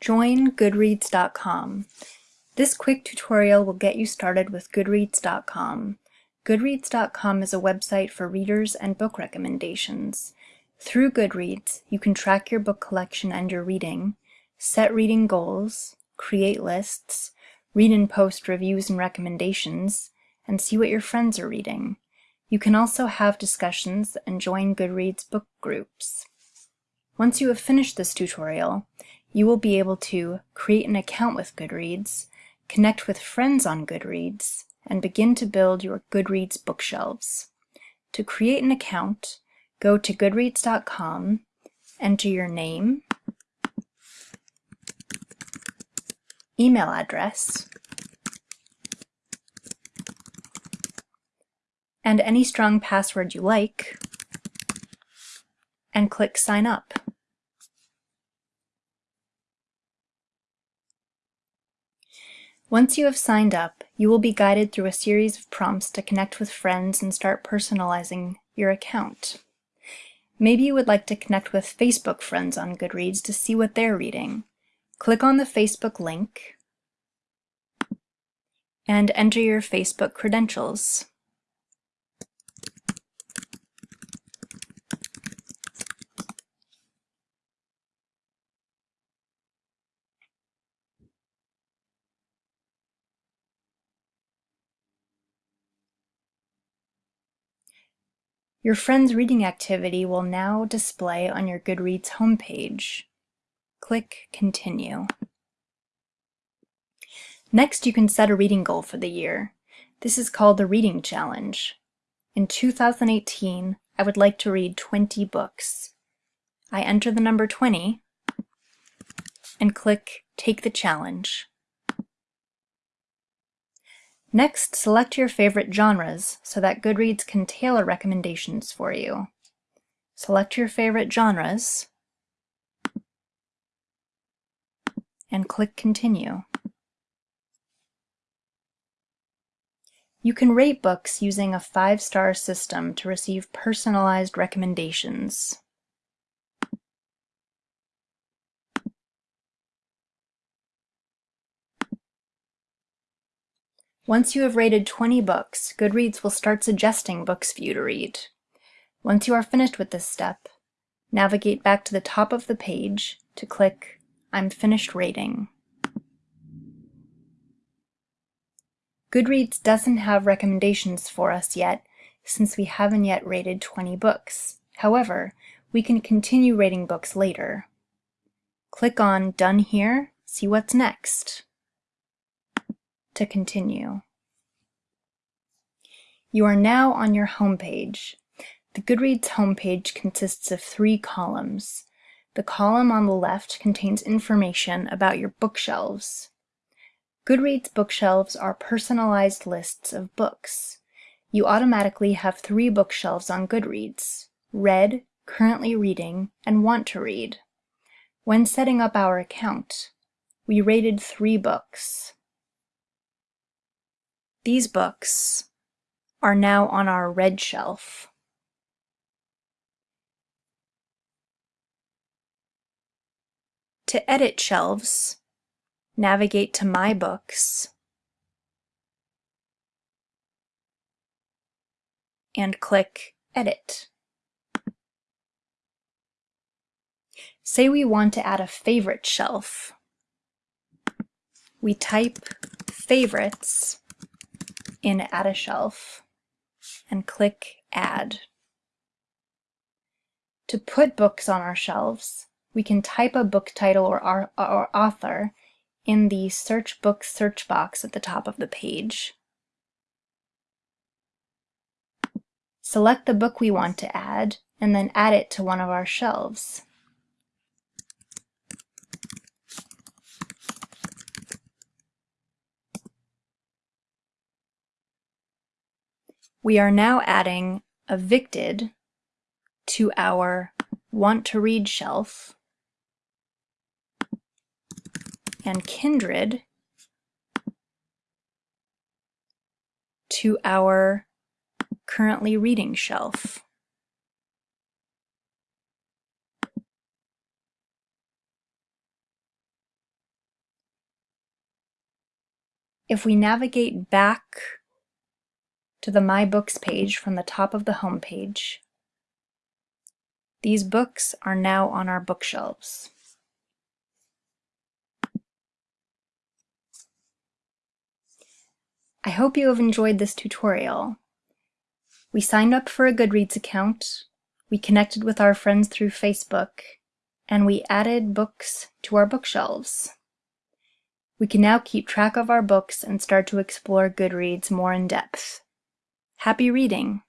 Join Goodreads.com. This quick tutorial will get you started with Goodreads.com. Goodreads.com is a website for readers and book recommendations. Through Goodreads, you can track your book collection and your reading, set reading goals, create lists, read and post reviews and recommendations, and see what your friends are reading. You can also have discussions and join Goodreads book groups. Once you have finished this tutorial, you will be able to create an account with Goodreads, connect with friends on Goodreads, and begin to build your Goodreads bookshelves. To create an account, go to goodreads.com, enter your name, email address, and any strong password you like, and click Sign Up. Once you have signed up, you will be guided through a series of prompts to connect with friends and start personalizing your account. Maybe you would like to connect with Facebook friends on Goodreads to see what they're reading. Click on the Facebook link and enter your Facebook credentials. Your friend's reading activity will now display on your Goodreads homepage. Click Continue. Next, you can set a reading goal for the year. This is called the Reading Challenge. In 2018, I would like to read 20 books. I enter the number 20 and click Take the Challenge. Next, select your favorite genres so that Goodreads can tailor recommendations for you. Select your favorite genres and click Continue. You can rate books using a five-star system to receive personalized recommendations. Once you have rated 20 books, Goodreads will start suggesting books for you to read. Once you are finished with this step, navigate back to the top of the page to click I'm finished rating. Goodreads doesn't have recommendations for us yet since we haven't yet rated 20 books. However, we can continue rating books later. Click on Done Here, see what's next to continue. You are now on your homepage. The Goodreads homepage consists of three columns. The column on the left contains information about your bookshelves. Goodreads bookshelves are personalized lists of books. You automatically have three bookshelves on Goodreads, Read, Currently Reading, and Want to Read. When setting up our account, we rated three books. These books are now on our read shelf. To edit shelves, navigate to My Books and click Edit. Say we want to add a favorite shelf. We type favorites in Add a Shelf and click Add. To put books on our shelves, we can type a book title or, our, or author in the Search Books search box at the top of the page. Select the book we want to add and then add it to one of our shelves. We are now adding evicted to our want to read shelf and kindred to our currently reading shelf. If we navigate back to the My Books page from the top of the home page, these books are now on our bookshelves. I hope you have enjoyed this tutorial. We signed up for a Goodreads account, we connected with our friends through Facebook, and we added books to our bookshelves. We can now keep track of our books and start to explore Goodreads more in depth. Happy reading!